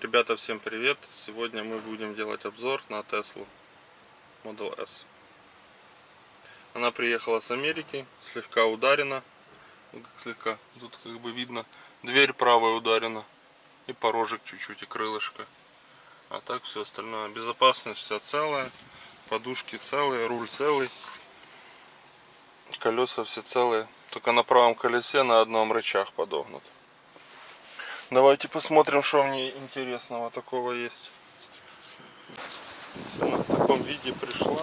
Ребята, всем привет! Сегодня мы будем делать обзор на Tesla Model S. Она приехала с Америки, слегка ударена. Ну, слегка, тут как бы видно, дверь правая ударена. И порожек чуть-чуть, и крылышко. А так все остальное. Безопасность вся целая. Подушки целые, руль целый. Колеса все целые. Только на правом колесе на одном рычаг подогнут. Давайте посмотрим, что в ней интересного такого есть. Она в таком виде пришла.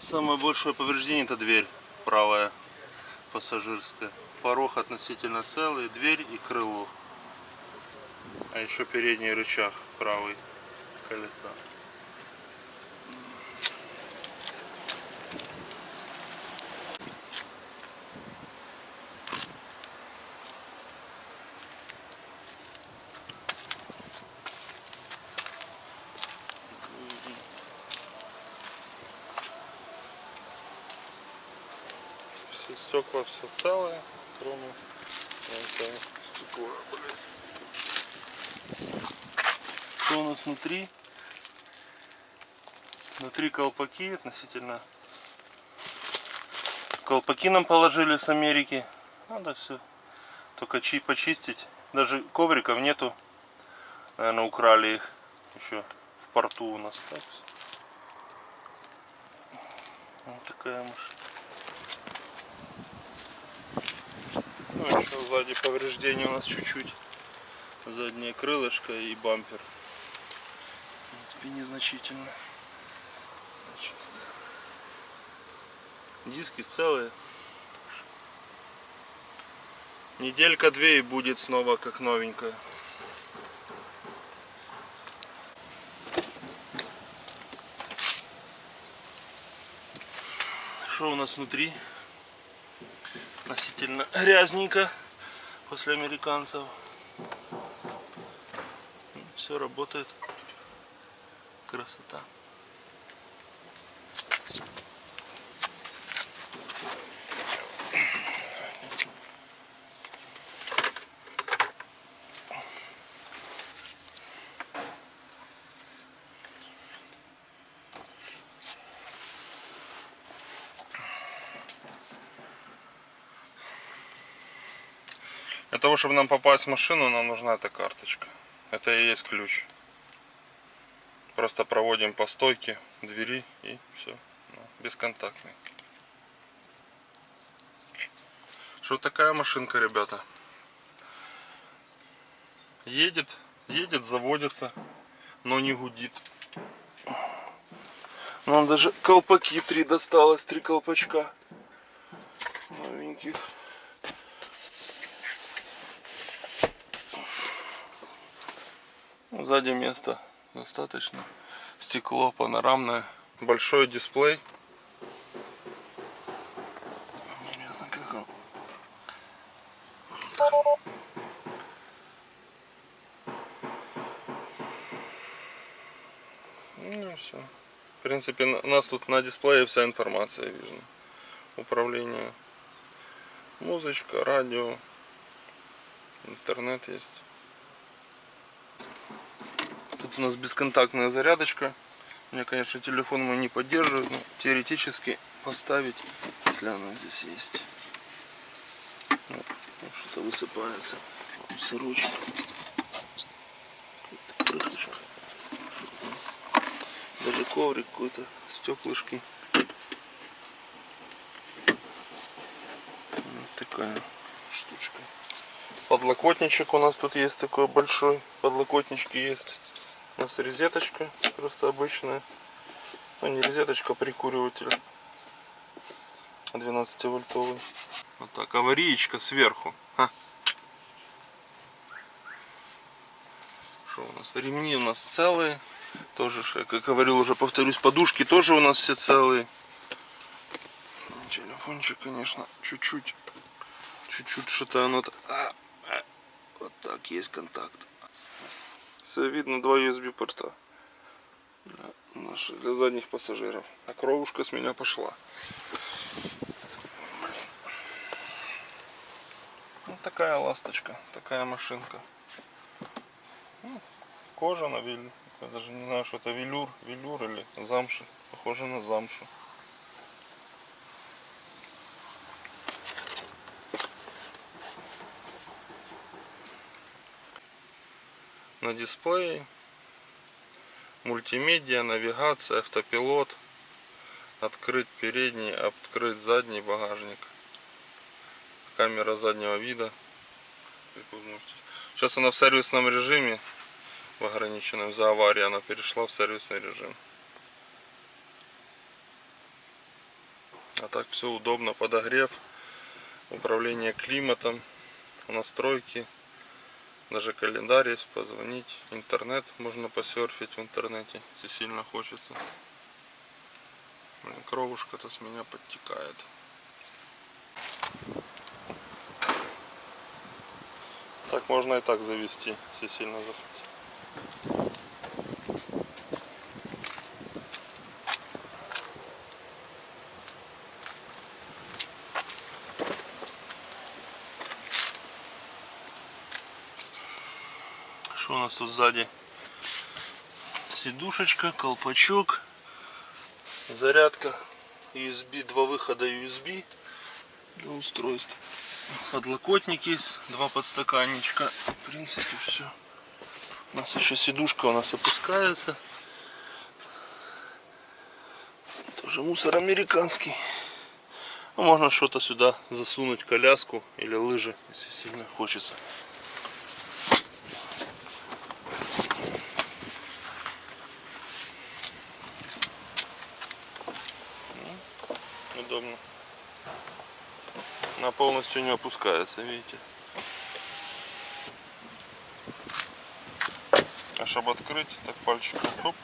Самое большое повреждение это дверь правая пассажирская. Порог относительно целый, дверь и крыло. А еще передний рычаг правый колеса. все стекла все целые, кроме стекла, блин. Что у нас внутри? Внутри колпаки относительно. Колпаки нам положили с Америки. Надо все только чи почистить. Даже ковриков нету. Наверное, украли их еще в порту у нас. Так. Вот такая машина. Ну еще сзади повреждения у нас чуть-чуть. Заднее крылышко и бампер. В принципе незначительно. Значит, диски целые. Неделька-две и будет снова как новенькая. Что у нас внутри? Относительно грязненько после американцев. Все работает. Красота. Для того, чтобы нам попасть в машину, нам нужна эта карточка. Это и есть ключ. Просто проводим по стойке двери и все. Ну, бесконтактный. Что такая машинка, ребята? Едет, едет, заводится, но не гудит. Нам даже колпаки три досталось, три колпачка новеньких. Сзади места достаточно. Стекло панорамное. Большой дисплей. Ну все. В принципе, у нас тут на дисплее вся информация видно. Управление. Музычка, радио. Интернет есть. У нас бесконтактная зарядочка. У меня, конечно, телефон мой не поддерживает, но теоретически поставить, если она здесь есть. Ну, Что-то высыпается. Сырочек. Даже коврик какой-то, стеклышки. Вот такая штучка. Подлокотничек у нас тут есть такой большой. Подлокотнички есть. У нас розеточка, просто обычная. Ну не розеточка, а прикуриватель. 12 вольтовый. Вот так, аварийка сверху. Что у нас? Ремни у нас целые. Тоже, как говорил, уже повторюсь, подушки тоже у нас все целые. Телефончик, конечно, чуть-чуть чуть-чуть что-то оно... А, а, вот так, есть контакт. Все видно, два USB порта. Для, наши, для задних пассажиров. А кровушка с меня пошла. Ну, такая ласточка, такая машинка. Ну, кожа на велюр. Я даже не знаю, что это велюр, велюр или замша. Похоже на замшу. На дисплее мультимедиа, навигация, автопилот, открыть передний, открыть задний багажник, камера заднего вида. Сейчас она в сервисном режиме, в ограниченном за аварии, она перешла в сервисный режим. А так все удобно, подогрев, управление климатом, настройки, даже календарь есть, позвонить, интернет можно посерфить в интернете, если сильно хочется. Блин, кровушка-то с меня подтекает. Так можно и так завести, если сильно захотеть. У нас тут сзади? Сидушечка, колпачок, зарядка, USB, два выхода USB для устройств. Подлокотник есть, два подстаканничка. В принципе все. У нас еще сидушка у нас опускается. Тоже мусор американский. Ну, можно что-то сюда засунуть, коляску или лыжи, если сильно хочется. удобно. Она полностью не опускается, видите. А чтобы открыть, так пальчиком хоп.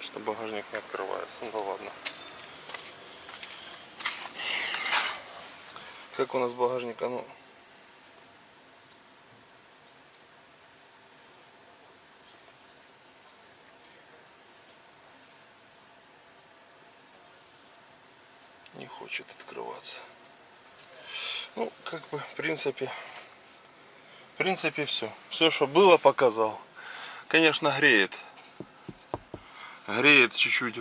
Что багажник не открывается. Ну да ладно. Как у нас багажник, а ну. Не хочет открываться. Ну, как бы, в принципе, в принципе, все. Все, что было, показал. Конечно, греет. Греет чуть-чуть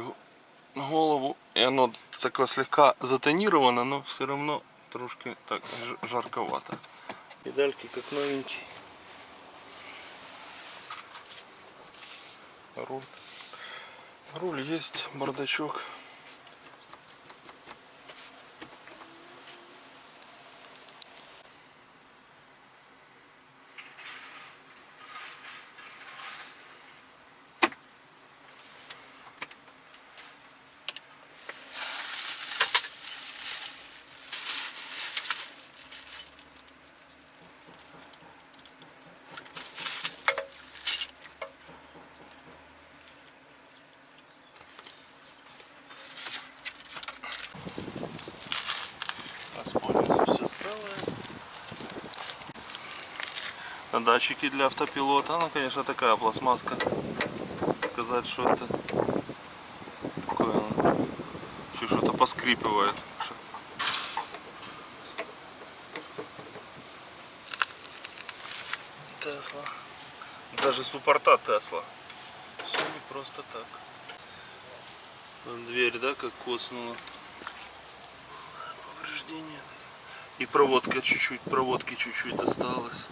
голову. И оно такое слегка затонировано, но все равно трошки так жарковато. Педальки как новенькие. Руль. Руль есть, бардачок. Воспользуйся все целое. А Датчики для автопилота. Ну, конечно, такая пластмасска. Сказать, что это такое. Еще что-то поскрипывает. Тесла. Даже суппорта Тесла. Все не просто так. Вон Дверь, да, как коснула. Повреждение. И проводка чуть-чуть, проводки чуть-чуть осталось.